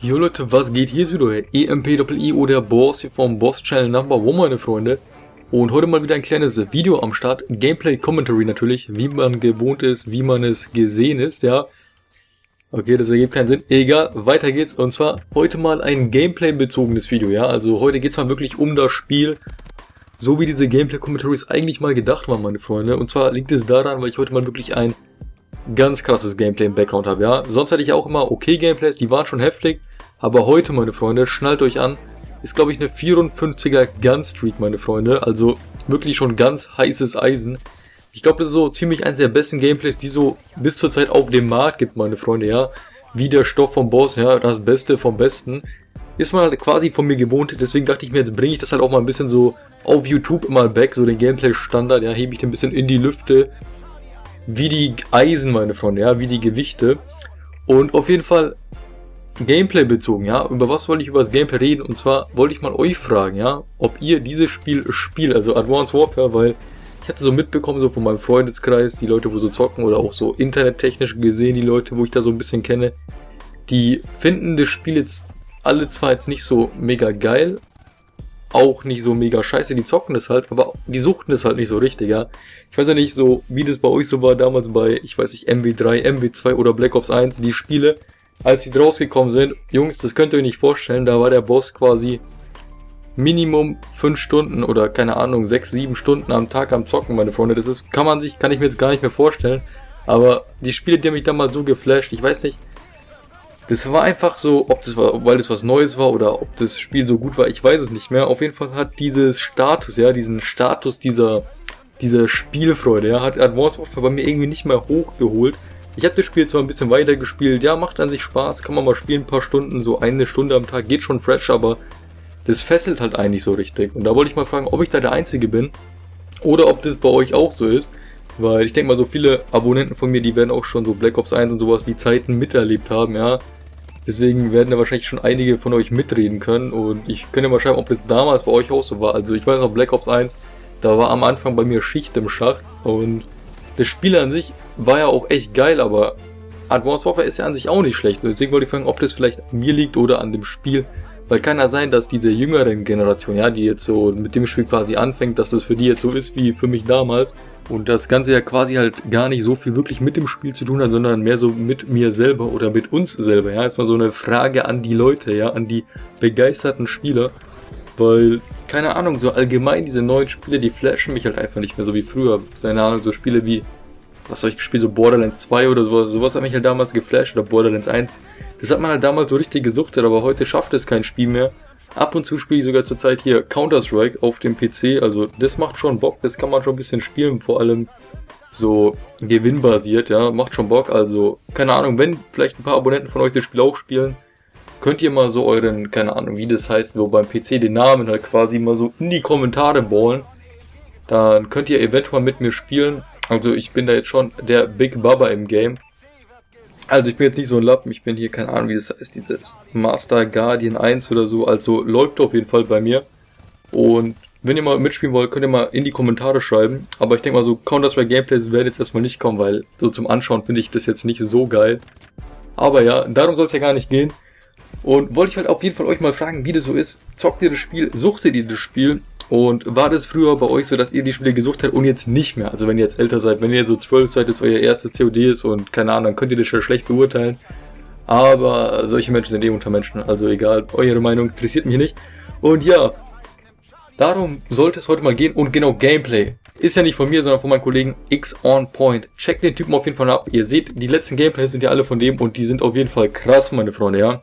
Jo Leute, was geht? Hier wieder EMP-I-O, der Boss hier vom Boss Channel Number One, meine Freunde. Und heute mal wieder ein kleines Video am Start. Gameplay-Commentary natürlich, wie man gewohnt ist, wie man es gesehen ist, ja. Okay, das ergibt keinen Sinn. Egal, weiter geht's. Und zwar heute mal ein Gameplay-bezogenes Video, ja. Also heute geht's mal wirklich um das Spiel, so wie diese Gameplay-Commentaries eigentlich mal gedacht waren, meine Freunde. Und zwar liegt es daran, weil ich heute mal wirklich ein ganz krasses Gameplay im Background habe, ja. Sonst hatte ich auch immer okay Gameplays, die waren schon heftig. Aber heute, meine Freunde, schnallt euch an, ist glaube ich eine 54er Gunstreak, meine Freunde. Also wirklich schon ganz heißes Eisen. Ich glaube, das ist so ziemlich eines der besten Gameplays, die so bis zur Zeit auf dem Markt gibt, meine Freunde, ja. Wie der Stoff vom Boss, ja, das Beste vom Besten. Ist man halt quasi von mir gewohnt, deswegen dachte ich mir, jetzt bringe ich das halt auch mal ein bisschen so auf YouTube mal back, so den Gameplay-Standard, ja, hebe ich den ein bisschen in die Lüfte. Wie die Eisen, meine Freunde, ja, wie die Gewichte. Und auf jeden Fall Gameplay bezogen, ja. Über was wollte ich über das Gameplay reden? Und zwar wollte ich mal euch fragen, ja, ob ihr dieses Spiel spielt, also Advanced Warfare, weil ich hatte so mitbekommen, so von meinem Freundeskreis, die Leute, wo so zocken oder auch so internettechnisch gesehen, die Leute, wo ich da so ein bisschen kenne, die finden das Spiel jetzt alle zwar jetzt nicht so mega geil, auch nicht so mega scheiße, die zocken das halt, aber die suchten es halt nicht so richtig, ja. Ich weiß ja nicht so, wie das bei euch so war damals bei, ich weiß nicht, MW3, MW2 oder Black Ops 1, die Spiele, als sie rausgekommen sind, Jungs, das könnt ihr euch nicht vorstellen, da war der Boss quasi Minimum 5 Stunden oder keine Ahnung, 6, 7 Stunden am Tag am Zocken, meine Freunde. Das ist, kann man sich, kann ich mir jetzt gar nicht mehr vorstellen. Aber die Spiele, die haben mich damals so geflasht, ich weiß nicht, das war einfach so, ob das war, weil das was Neues war oder ob das Spiel so gut war, ich weiß es nicht mehr. Auf jeden Fall hat dieses Status, ja, diesen Status dieser, dieser Spielfreude, ja, hat Advanced Warfare bei mir irgendwie nicht mehr hochgeholt. Ich habe das Spiel zwar ein bisschen weiter gespielt, ja, macht an sich Spaß, kann man mal spielen, ein paar Stunden, so eine Stunde am Tag, geht schon fresh, aber das fesselt halt eigentlich so richtig. Und da wollte ich mal fragen, ob ich da der Einzige bin oder ob das bei euch auch so ist. Weil ich denke mal, so viele Abonnenten von mir, die werden auch schon so Black Ops 1 und sowas die Zeiten miterlebt haben, ja. Deswegen werden da wahrscheinlich schon einige von euch mitreden können und ich könnte mal schreiben, ob das damals bei euch auch so war. Also ich weiß noch, Black Ops 1, da war am Anfang bei mir Schicht im Schacht und das Spiel an sich war ja auch echt geil, aber Advanced Warfare ist ja an sich auch nicht schlecht. Deswegen wollte ich fragen, ob das vielleicht an mir liegt oder an dem Spiel. Weil kann ja sein, dass diese jüngeren Generation, ja, die jetzt so mit dem Spiel quasi anfängt, dass das für die jetzt so ist wie für mich damals. Und das Ganze ja quasi halt gar nicht so viel wirklich mit dem Spiel zu tun hat, sondern mehr so mit mir selber oder mit uns selber. Ja, jetzt mal so eine Frage an die Leute, ja, an die begeisterten Spieler. Weil, keine Ahnung, so allgemein diese neuen Spiele, die flashen mich halt einfach nicht mehr so wie früher. Keine Ahnung, so Spiele wie was soll ich gespielt, so Borderlands 2 oder sowas, sowas hat mich halt damals geflasht oder Borderlands 1. Das hat man halt damals so richtig gesuchtet, aber heute schafft es kein Spiel mehr. Ab und zu spiele ich sogar zurzeit hier Counter-Strike auf dem PC, also das macht schon Bock, das kann man schon ein bisschen spielen, vor allem so gewinnbasiert, ja, macht schon Bock, also keine Ahnung, wenn vielleicht ein paar Abonnenten von euch das Spiel auch spielen, könnt ihr mal so euren, keine Ahnung, wie das heißt, so beim PC den Namen halt quasi mal so in die Kommentare ballen, dann könnt ihr eventuell mit mir spielen also ich bin da jetzt schon der Big Baba im Game. Also ich bin jetzt nicht so ein Lappen, ich bin hier, keine Ahnung wie das heißt, dieses Master Guardian 1 oder so. Also läuft auf jeden Fall bei mir. Und wenn ihr mal mitspielen wollt, könnt ihr mal in die Kommentare schreiben. Aber ich denke mal so, Counter-Strike Gameplays werden jetzt erstmal nicht kommen, weil so zum Anschauen finde ich das jetzt nicht so geil. Aber ja, darum soll es ja gar nicht gehen. Und wollte ich halt auf jeden Fall euch mal fragen, wie das so ist. Zockt ihr das Spiel? Suchtet ihr das Spiel? Und war das früher bei euch so, dass ihr die Spiele gesucht habt und jetzt nicht mehr? Also wenn ihr jetzt älter seid, wenn ihr so 12 seid, dass euer erstes COD ist und keine Ahnung, dann könnt ihr das schon schlecht beurteilen. Aber solche Menschen sind eh unter Menschen, also egal, eure Meinung interessiert mich nicht. Und ja, darum sollte es heute mal gehen und genau Gameplay. Ist ja nicht von mir, sondern von meinem Kollegen X On Point. Checkt den Typen auf jeden Fall ab. Ihr seht, die letzten Gameplays sind ja alle von dem und die sind auf jeden Fall krass, meine Freunde, ja.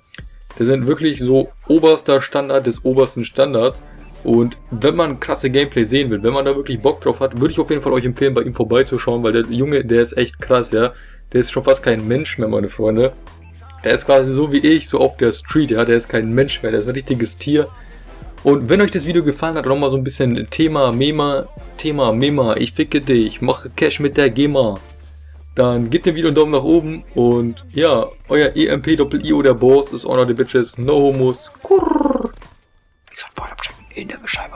Die sind wirklich so oberster Standard des obersten Standards. Und wenn man krasse Gameplay sehen will, wenn man da wirklich Bock drauf hat, würde ich auf jeden Fall euch empfehlen, bei ihm vorbeizuschauen, weil der Junge, der ist echt krass, ja. Der ist schon fast kein Mensch mehr, meine Freunde. Der ist quasi so wie ich, so auf der Street, ja. Der ist kein Mensch mehr, der ist ein richtiges Tier. Und wenn euch das Video gefallen hat, nochmal so ein bisschen Thema Mema, Thema Mema, ich ficke dich, mache Cash mit der GEMA. Dann gebt dem Video einen Daumen nach oben und ja, euer EMP-Doppel-IO, der Boss ist Honor the Bitches, no homos, kurr in der Beschreibung.